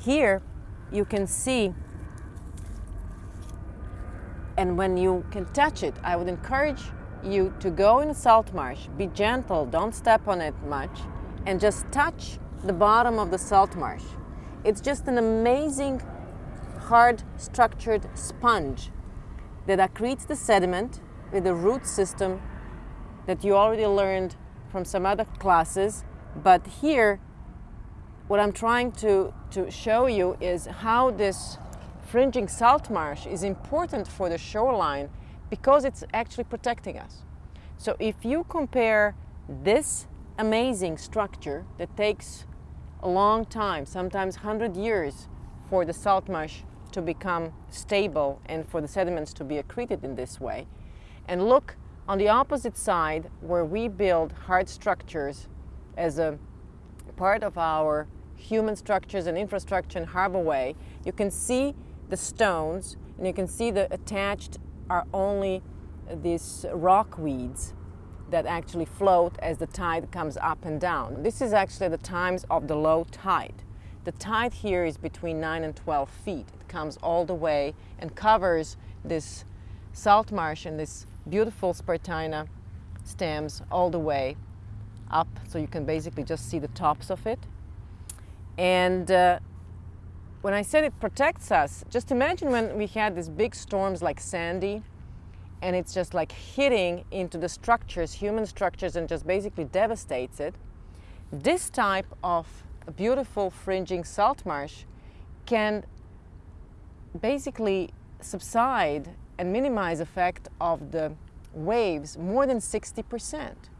Here you can see and when you can touch it, I would encourage you to go in a salt marsh, be gentle, don't step on it much, and just touch the bottom of the salt marsh. It's just an amazing, hard structured sponge that accretes the sediment with a root system that you already learned from some other classes. But here, what I'm trying to, to show you is how this fringing salt marsh is important for the shoreline because it's actually protecting us. So if you compare this amazing structure that takes a long time, sometimes 100 years for the salt marsh to become stable and for the sediments to be accreted in this way, and look on the opposite side where we build hard structures as a part of our human structures and infrastructure in Harbor Way, you can see the stones and you can see the attached are only these rock weeds that actually float as the tide comes up and down. This is actually the times of the low tide. The tide here is between 9 and 12 feet. It comes all the way and covers this salt marsh and this beautiful Spartina stems all the way up so you can basically just see the tops of it. And uh, when I said it protects us, just imagine when we had these big storms like Sandy, and it's just like hitting into the structures, human structures, and just basically devastates it. This type of beautiful fringing salt marsh can basically subside and minimize effect of the waves more than 60 percent.